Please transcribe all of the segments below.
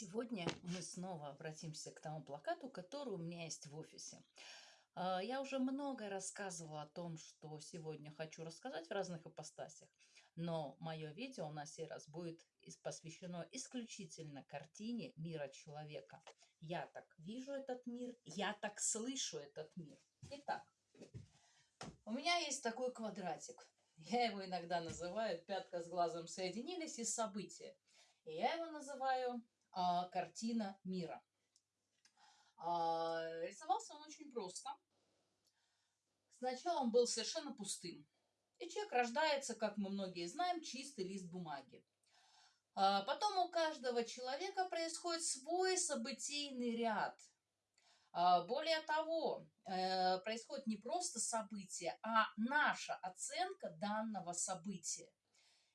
Сегодня мы снова обратимся к тому плакату, который у меня есть в офисе. А, я уже много рассказывала о том, что сегодня хочу рассказать в разных ипостасях, но мое видео на сей раз будет посвящено исключительно картине мира человека. Я так вижу этот мир, я так слышу этот мир. Итак, у меня есть такой квадратик. Я его иногда называю «пятка с глазом соединились» и «события». И я его называю а, картина мира. А, рисовался он очень просто. Сначала он был совершенно пустым. И человек рождается, как мы многие знаем, чистый лист бумаги. А, потом у каждого человека происходит свой событийный ряд. А, более того, э, происходит не просто событие, а наша оценка данного события.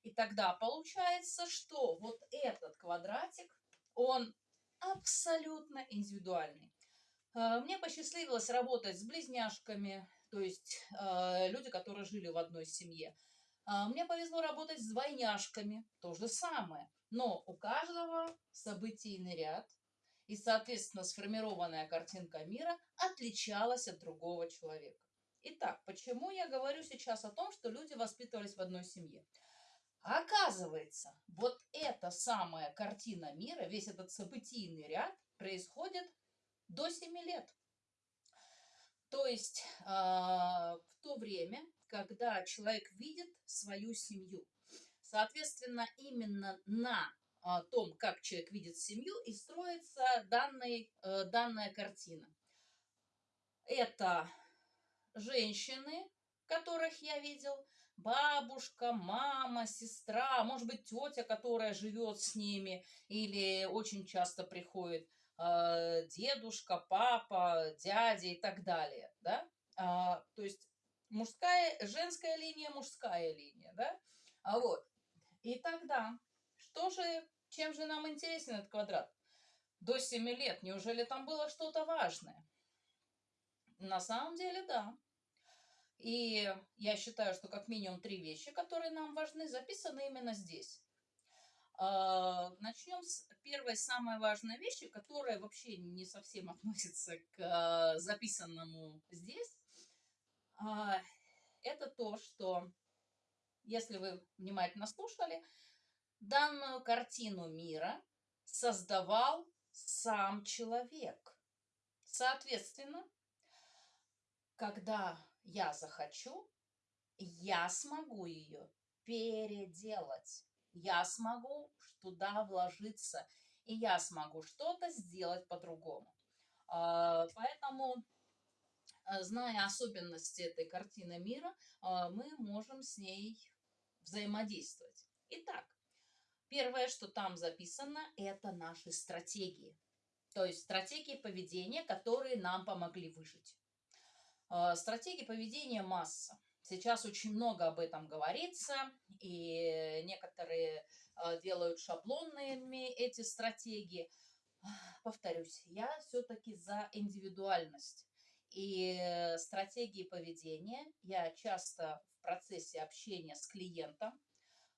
И тогда получается, что вот этот квадратик он абсолютно индивидуальный. Э, мне посчастливилось работать с близняшками, то есть э, люди, которые жили в одной семье. Э, мне повезло работать с двойняшками, то же самое. Но у каждого событийный ряд и, соответственно, сформированная картинка мира отличалась от другого человека. Итак, почему я говорю сейчас о том, что люди воспитывались в одной семье? Оказывается, вот эта самая картина мира, весь этот событийный ряд происходит до 7 лет. То есть э, в то время, когда человек видит свою семью. Соответственно, именно на э, том, как человек видит семью, и строится данный, э, данная картина. Это женщины, которых я видел, бабушка, мама, сестра, может быть, тетя, которая живет с ними, или очень часто приходит э, дедушка, папа, дядя и так далее, да, а, то есть мужская, женская линия, мужская линия, да, а вот, и тогда, что же, чем же нам интересен этот квадрат? До 7 лет, неужели там было что-то важное? На самом деле, да. И я считаю, что как минимум три вещи, которые нам важны, записаны именно здесь. А, Начнем с первой самой важной вещи, которая вообще не совсем относится к а, записанному здесь. А, это то, что, если вы внимательно слушали, данную картину мира создавал сам человек. Соответственно, когда я захочу, я смогу ее переделать. Я смогу туда вложиться, и я смогу что-то сделать по-другому. А, поэтому, а, зная особенности этой картины мира, а, мы можем с ней взаимодействовать. Итак, первое, что там записано, это наши стратегии. То есть стратегии поведения, которые нам помогли выжить. А, стратегии поведения масса. Сейчас очень много об этом говорится, и некоторые а, делают шаблонными эти стратегии. Повторюсь, я все-таки за индивидуальность. И стратегии поведения я часто в процессе общения с клиентом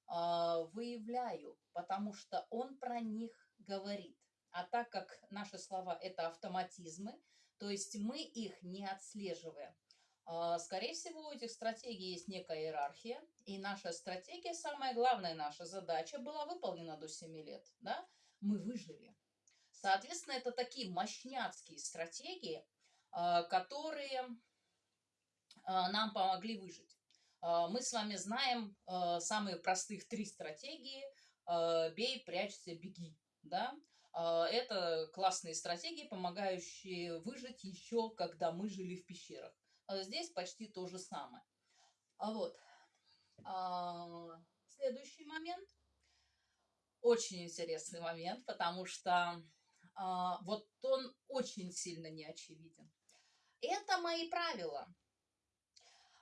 выявляю, потому что он про них говорит. А так как наши слова – это автоматизмы, то есть мы их не отслеживаем. А, скорее всего, у этих стратегий есть некая иерархия, и наша стратегия, самая главная наша задача была выполнена до 7 лет. Да? Мы выжили. Соответственно, это такие мощняцкие стратегии, а, которые а, нам помогли выжить. Мы с вами знаем самые простых три стратегии «бей, прячься, беги». Да? А, это классные стратегии, помогающие выжить еще, когда мы жили в пещерах. А здесь почти то же самое. А вот. Следующий момент. Очень интересный момент, потому что вот он очень сильно не очевиден. Это мои правила.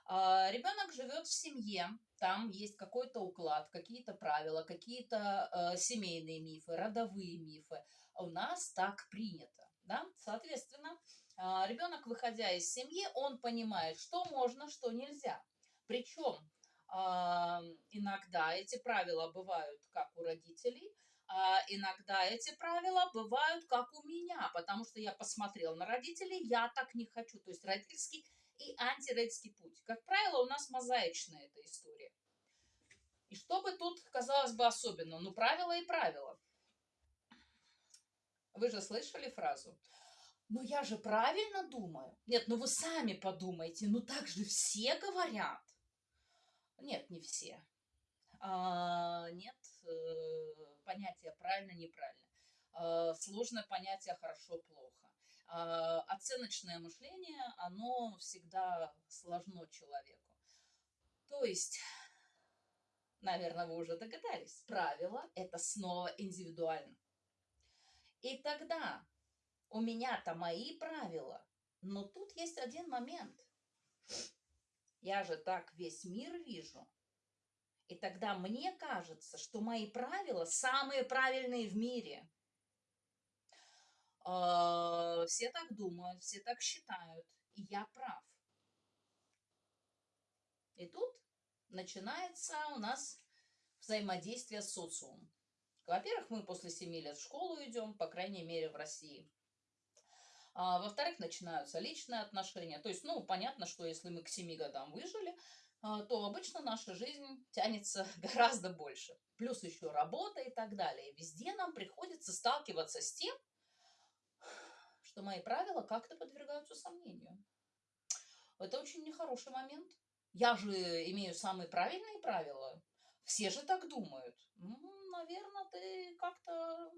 Ребенок живет в семье, там есть какой-то уклад, какие-то правила, какие-то э, семейные мифы, родовые мифы. У нас так принято. Да? Соответственно, э, ребенок, выходя из семьи, он понимает, что можно, что нельзя. Причем э, иногда эти правила бывают как у родителей, А иногда эти правила бывают как у меня, потому что я посмотрел на родителей, я так не хочу. То есть родительский и антиродительский путь. Как правило, у нас мозаичная эта история. И что бы тут, казалось бы, особенно? Ну, правила и правила. Вы же слышали фразу? Ну, я же правильно думаю. Нет, ну вы сами подумайте, ну так же все говорят. Нет, не все. А, нет, э, понятие правильно-неправильно. А, сложное понятие хорошо-плохо. А, оценочное мышление, оно всегда сложно человеку. То есть, наверное, вы уже догадались, правило – это снова индивидуально. И тогда у меня-то мои правила, но тут есть один момент. Я же так весь мир вижу. И тогда мне кажется, что мои правила самые правильные в мире. А, все так думают, все так считают, и я прав. И тут начинается у нас взаимодействие с социумом. Во-первых, мы после 7 лет в школу идем, по крайней мере, в России. А, во-вторых, начинаются личные отношения. То есть, ну, понятно, что если мы к 7 годам выжили, а, то обычно наша жизнь тянется гораздо больше. Плюс еще работа и так далее. Везде нам приходится сталкиваться с тем, что мои правила как-то подвергаются сомнению. Это очень нехороший момент. Я же имею самые правильные правила. Все же так думают. Наверное, ты как-то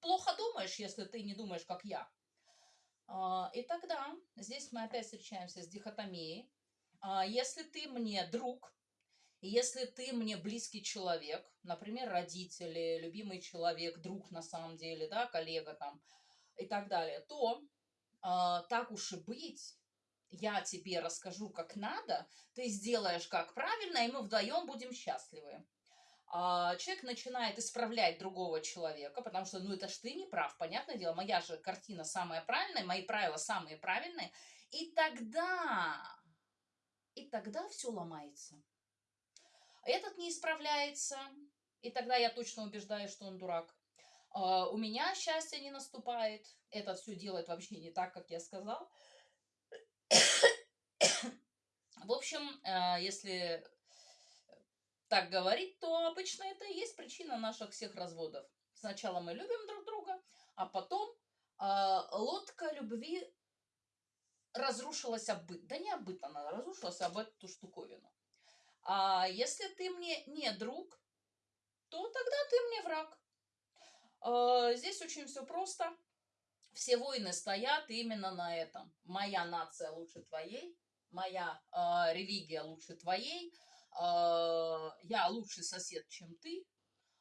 плохо думаешь, если ты не думаешь, как я. А, и тогда здесь мы опять встречаемся с дихотомией. А, если ты мне друг, если ты мне близкий человек, например, родители, любимый человек, друг на самом деле, да, коллега там и так далее, то а, так уж и быть, я тебе расскажу, как надо, ты сделаешь как правильно, и мы вдвоем будем счастливы. А человек начинает исправлять другого человека, потому что, ну, это ж ты не прав, понятное дело, моя же картина самая правильная, мои правила самые правильные, и тогда, и тогда все ломается. Этот не исправляется, и тогда я точно убеждаюсь, что он дурак. А, у меня счастье не наступает, этот все делает вообще не так, как я сказал. В общем, э, если так говорить, то обычно это и есть причина наших всех разводов. Сначала мы любим друг друга, а потом э, лодка любви разрушилась об. Да не об она разрушилась, а об эту штуковину. А если ты мне не друг, то тогда ты мне враг. Э, здесь очень все просто. Все войны стоят именно на этом. Моя нация лучше твоей, моя э, религия лучше твоей, а, я лучший сосед, чем ты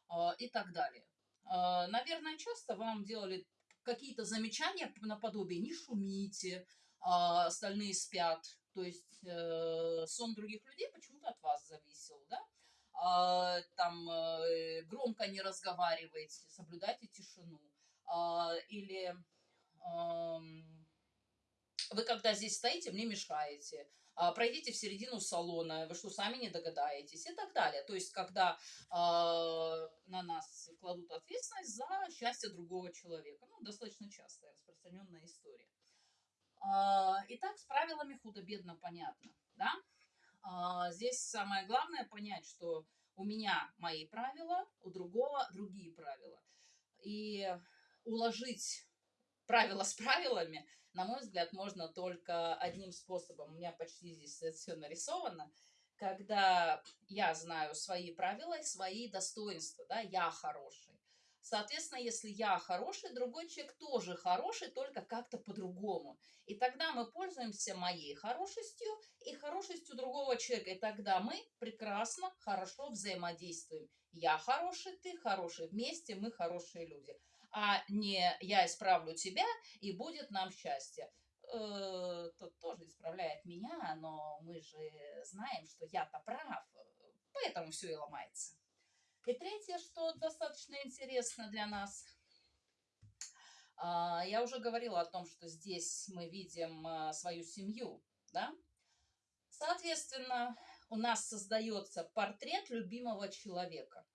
а, и так далее. А, наверное, часто вам делали какие-то замечания наподобие «не шумите», остальные спят. То есть э, сон других людей почему-то от вас зависел, да? Там э, громко не разговаривайте, соблюдайте тишину. Или вы когда здесь стоите, мне мешаете а, пройдите в середину салона, вы что, сами не догадаетесь и так далее. То есть, когда на нас кладут ответственность за счастье другого человека. Ну, достаточно частая распространенная история. Итак, с правилами худо-бедно понятно, да? Э, здесь самое главное понять, что у меня мои правила, у другого другие правила. И уложить правила с правилами – на мой взгляд, можно только одним способом. У меня почти здесь все нарисовано. Когда я знаю свои правила и свои достоинства, да, я хороший. Соответственно, если я хороший, другой человек тоже хороший, только как-то по-другому. И тогда мы пользуемся моей хорошестью и хорошестью другого человека. И тогда мы прекрасно, хорошо взаимодействуем. Я хороший, ты хороший. Вместе мы хорошие люди а не я исправлю тебя, и будет нам счастье. Э, тот тоже исправляет меня, но мы же знаем, что я-то прав, поэтому все и ломается. И третье, что достаточно интересно для нас, а, я уже говорила о том, что здесь мы видим а, свою семью, да? Соответственно, у нас создается портрет любимого человека.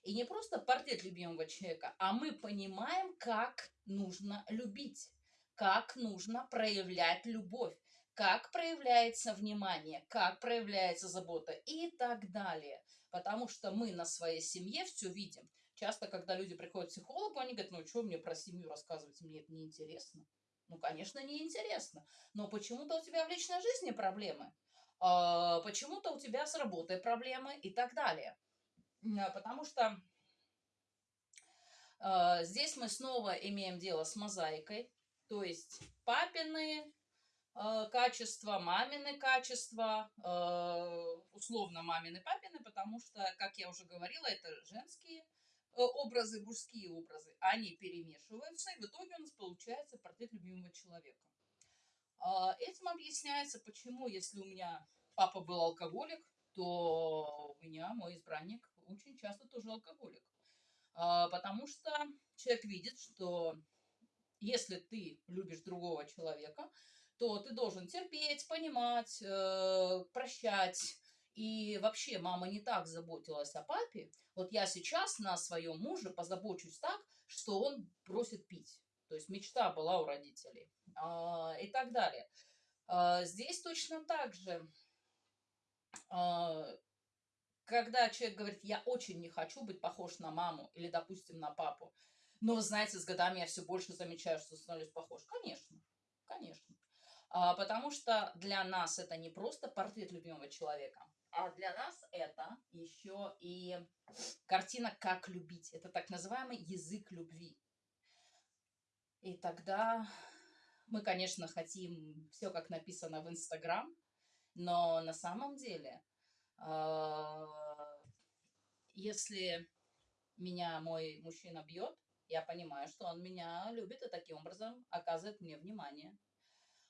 И не просто портрет любимого человека, а мы понимаем, как нужно любить, как нужно проявлять любовь, как проявляется внимание, как проявляется забота и так далее. Потому что мы на своей семье все видим. Часто, когда люди приходят к психологу, они говорят, ну что мне про семью рассказывать, мне это неинтересно. Ну, конечно, неинтересно. Но почему-то у тебя в личной жизни проблемы. А, почему-то у тебя с работой проблемы и так далее. А, потому что а, здесь мы снова имеем дело с мозаикой. То есть папины качества, мамины качества, условно мамины, папины, потому что, как я уже говорила, это женские Э, образы, мужские образы, они перемешиваются, и в итоге у нас получается портрет любимого человека. Этим объясняется, почему, если у меня папа был алкоголик, то у меня мой избранник очень часто тоже алкоголик. Потому что человек видит, что если ты любишь другого человека, то ты должен терпеть, понимать, э, прощать, и вообще мама не так заботилась о папе. Вот я сейчас на своем муже позабочусь так, что он бросит пить. То есть мечта была у родителей а, и так далее. А, здесь точно так же, а, когда человек говорит, я очень не хочу быть похож на маму или, допустим, на папу, но, знаете, с годами я все больше замечаю, что становлюсь похож. Конечно, конечно. А, потому что для нас это не просто портрет любимого человека, а для нас это еще и картина «Как любить». Это так называемый язык любви. И тогда мы, конечно, хотим все, как написано в Инстаграм, но на самом деле, а, если меня мой мужчина бьет, я понимаю, что он меня любит и таким образом оказывает мне внимание.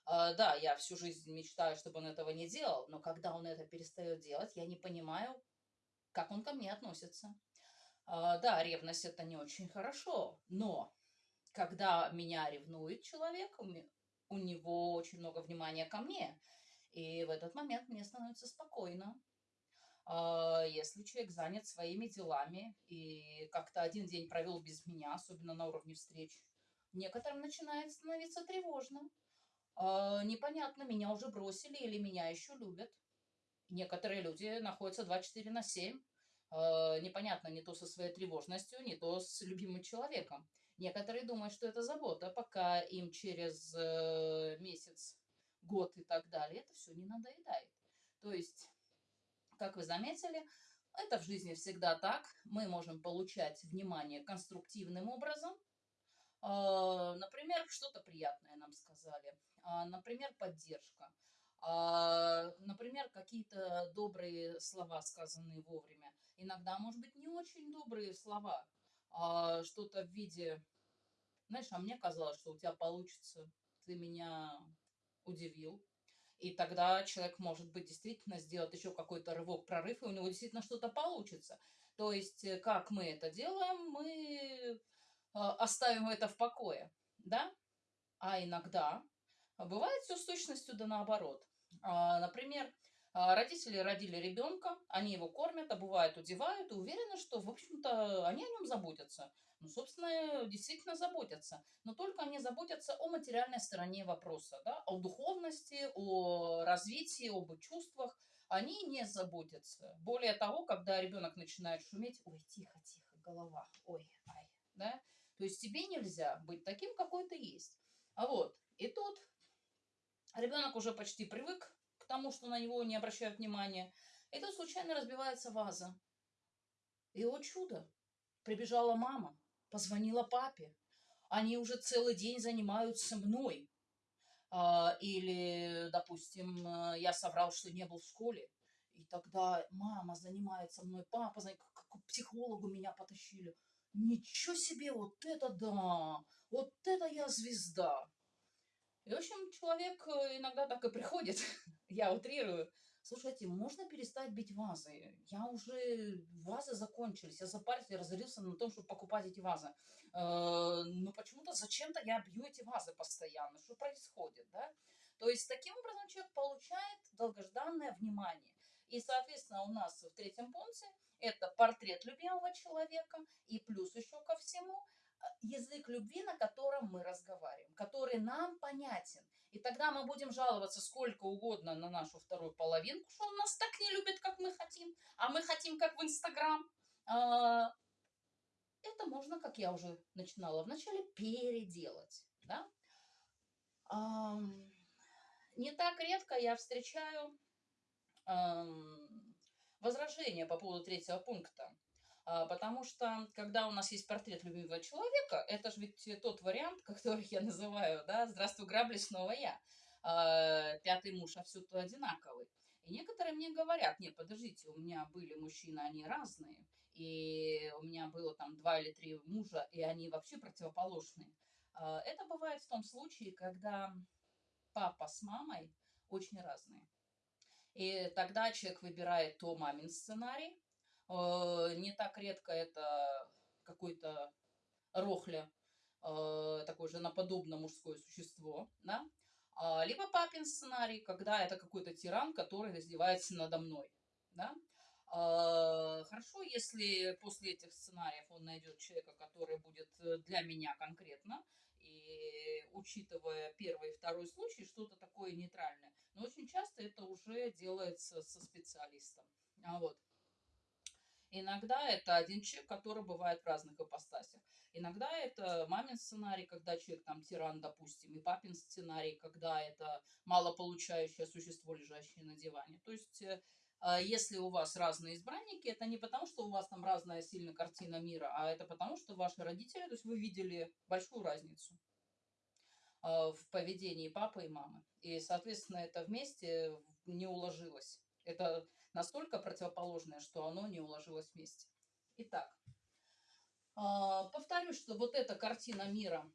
Uh, да, я всю жизнь мечтаю, чтобы он этого не делал, но когда он это перестает делать, я не понимаю, как он ко мне относится. Uh, да, ревность это не очень хорошо, но когда меня ревнует человек, у него очень много внимания ко мне, и в этот момент мне становится спокойно. Uh, если человек занят своими делами и как-то один день провел без меня, особенно на уровне встреч, некоторым начинает становиться тревожно. А, непонятно, меня уже бросили или меня еще любят. Некоторые люди находятся 24 на 7. А, непонятно, не то со своей тревожностью, не то с любимым человеком. Некоторые думают, что это забота, пока им через э, месяц, год и так далее это все не надоедает. То есть, как вы заметили, это в жизни всегда так. Мы можем получать внимание конструктивным образом. А, например, что-то приятное нам сказали а, например, поддержка, а, например, какие-то добрые слова, сказанные вовремя. Иногда, может быть, не очень добрые слова, что-то в виде, знаешь, а мне казалось, что у тебя получится, ты меня удивил. И тогда человек, может быть, действительно сделать еще какой-то рывок, прорыв, и у него действительно что-то получится. То есть, э, как мы это делаем, мы оставим это в покое, да? А иногда а бывает все с точностью да наоборот. А, например, а, родители родили ребенка, они его кормят, обувают, удевают и уверены, что, в общем-то, они о нем заботятся. Ну, собственно, действительно заботятся. Но только они заботятся о материальной стороне вопроса, да, о духовности, о развитии, об чувствах. Они не заботятся. Более того, когда ребенок начинает шуметь, ой, тихо, тихо, голова, ой, ай, да, то есть тебе нельзя быть таким, какой ты есть. А вот, и тут Ребенок уже почти привык к тому, что на него не обращают внимания. И тут случайно разбивается ваза. И, о чудо, прибежала мама, позвонила папе. Они уже целый день занимаются мной. А, или, допустим, я соврал, что не был в школе. И тогда мама занимается мной, папа, к психологу меня потащили. Ничего себе, вот это да, вот это я звезда. И, в общем, человек э, иногда так и приходит, я утрирую. Слушайте, можно перестать бить вазы? Я уже, вазы закончились, я запарился, я разорился на том, чтобы покупать эти вазы. Э, но почему-то зачем-то я бью эти вазы постоянно. Что происходит, да? То есть, таким образом человек получает долгожданное внимание. И, соответственно, у нас в третьем пункте это портрет любимого человека и плюс еще ко всему э, язык любви, на котором мы разговариваем, который нам понятен. И тогда мы будем жаловаться сколько угодно на нашу вторую половинку, что он нас так не любит, как мы хотим, а мы хотим, как в Инстаграм. А, это можно, как я уже начинала вначале, переделать. Да? Не так редко я встречаю возражения по поводу третьего пункта. А, потому что, когда у нас есть портрет любимого человека, это же ведь тот вариант, который я называю, да, «Здравствуй, грабли, снова я». А, пятый муж, а все то одинаковый. И некоторые мне говорят, не, подождите, у меня были мужчины, они разные, и у меня было там два или три мужа, и они вообще противоположные. А, это бывает в том случае, когда папа с мамой очень разные. И тогда человек выбирает то мамин сценарий. Э, не так редко это какой-то рохля, э, такое же наподобное мужское существо, да? А, либо папин сценарий, когда это какой-то тиран, который издевается надо мной, да? А, хорошо, если после этих сценариев он найдет человека, который будет э, для меня конкретно, учитывая первый и второй случай, что-то такое нейтральное. Но очень часто это уже делается со специалистом. А вот. Иногда это один человек, который бывает в разных ипостасях. Иногда это мамин сценарий, когда человек там тиран, допустим, и папин сценарий, когда это малополучающее существо, лежащее на диване. То есть, э, а если у вас разные избранники, это не потому, что у вас там разная сильная картина мира, а это потому, что ваши родители, то есть вы видели большую разницу. А, в поведении папы и мамы. И, соответственно, это вместе не уложилось. Это настолько противоположное, что оно не уложилось вместе. Итак, а, повторюсь, что вот эта картина мира,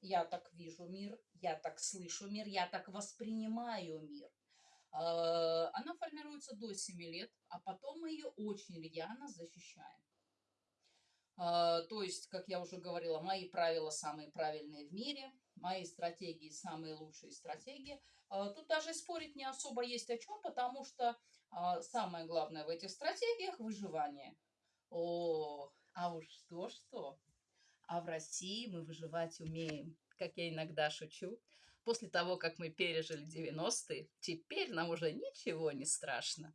я так вижу мир, я так слышу мир, я так воспринимаю мир, а, она формируется до 7 лет, а потом мы ее очень рьяно защищаем. То есть, как я уже говорила, мои правила самые правильные в мире – мои стратегии самые лучшие стратегии. А, тут даже спорить не особо есть о чем, потому что а, самое главное в этих стратегиях – выживание. О, а уж что-что. А в России мы выживать умеем, как я иногда шучу. После того, как мы пережили 90-е, теперь нам уже ничего не страшно.